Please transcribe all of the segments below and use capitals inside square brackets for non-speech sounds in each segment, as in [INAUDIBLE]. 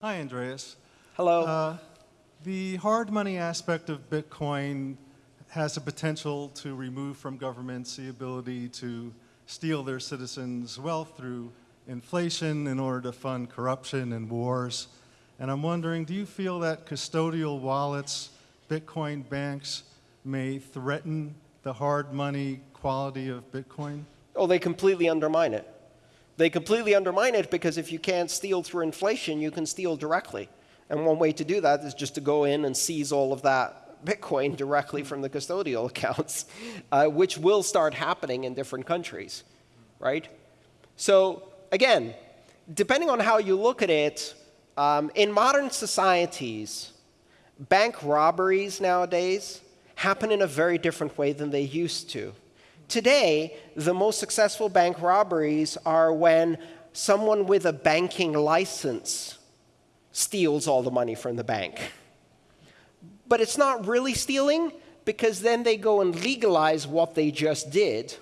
Hi, Andreas. Hello. Uh, the hard money aspect of Bitcoin has the potential to remove from governments the ability to steal their citizens' wealth through inflation in order to fund corruption and wars. And I'm wondering, do you feel that custodial wallets, Bitcoin banks, may threaten the hard money quality of Bitcoin? Oh, they completely undermine it. They completely undermine it because if you can't steal through inflation, you can steal directly. And one way to do that is just to go in and seize all of that Bitcoin directly from the custodial [LAUGHS] accounts, uh, which will start happening in different countries, right? So again, depending on how you look at it, um, in modern societies, bank robberies nowadays happen in a very different way than they used to. Today, the most successful bank robberies are when someone with a banking license steals all the money from the bank. But it's not really stealing because then they go and legalize what they just did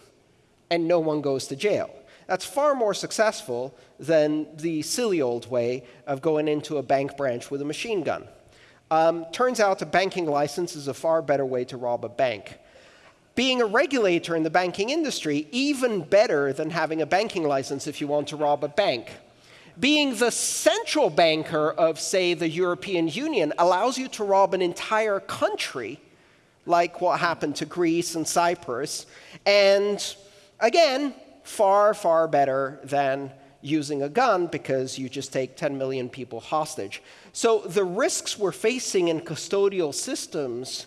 and no one goes to jail. That's far more successful than the silly old way of going into a bank branch with a machine gun. Um, turns out a banking license is a far better way to rob a bank being a regulator in the banking industry, even better than having a banking license if you want to rob a bank. Being the central banker of, say, the European Union allows you to rob an entire country, like what happened to Greece and Cyprus. And again, far, far better than using a gun because you just take 10 million people hostage. So the risks we're facing in custodial systems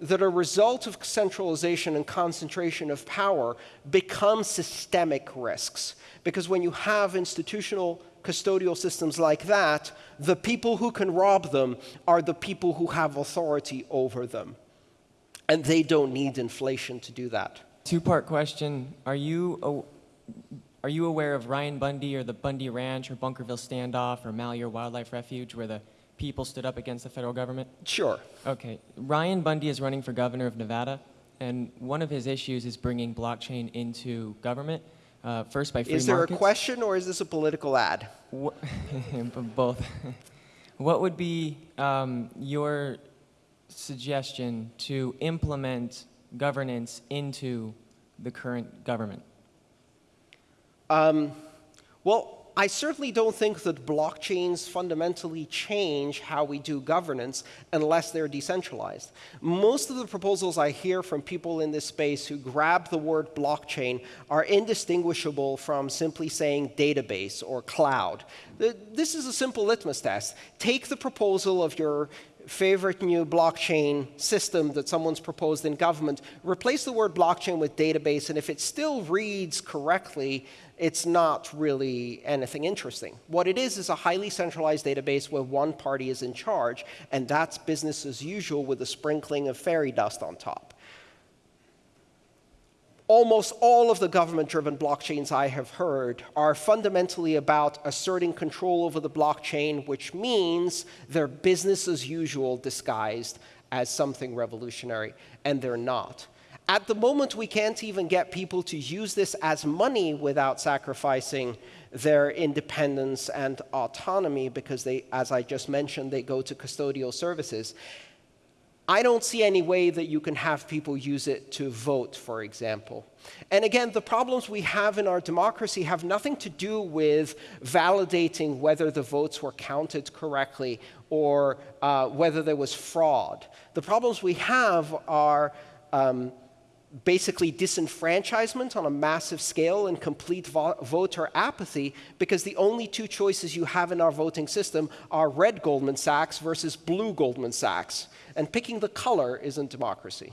that a result of centralization and concentration of power become systemic risks. Because when you have institutional custodial systems like that, the people who can rob them are the people who have authority over them. And they don't need inflation to do that. Two-part question. Are you, are you aware of Ryan Bundy or the Bundy Ranch or Bunkerville Standoff or Malheur Wildlife Refuge where the people stood up against the federal government? Sure. Okay. Ryan Bundy is running for governor of Nevada, and one of his issues is bringing blockchain into government. Uh, first by free Is there markets. a question or is this a political ad? [LAUGHS] Both. what would be um, your suggestion to implement governance into the current government? Um, well, I certainly don't think that blockchains fundamentally change how we do governance unless they're decentralized. Most of the proposals I hear from people in this space who grab the word blockchain are indistinguishable from simply saying database or cloud. This is a simple litmus test. Take the proposal of your favorite new blockchain system that someone's proposed in government, replace the word blockchain with database, and if it still reads correctly, it's not really anything interesting. What it is is a highly centralized database where one party is in charge, and that's business as usual with a sprinkling of fairy dust on top almost all of the government-driven blockchains I have heard are fundamentally about asserting control over the blockchain, which means they're business as usual disguised as something revolutionary, and they're not. At the moment, we can't even get people to use this as money without sacrificing their independence and autonomy because they, as I just mentioned, they go to custodial services. I don't see any way that you can have people use it to vote, for example. And again, the problems we have in our democracy have nothing to do with validating whether the votes were counted correctly or uh, whether there was fraud. The problems we have are um, basically disenfranchisement on a massive scale and complete vo voter apathy because the only two choices you have in our voting system are red Goldman Sachs versus blue Goldman Sachs. And picking the color isn't democracy.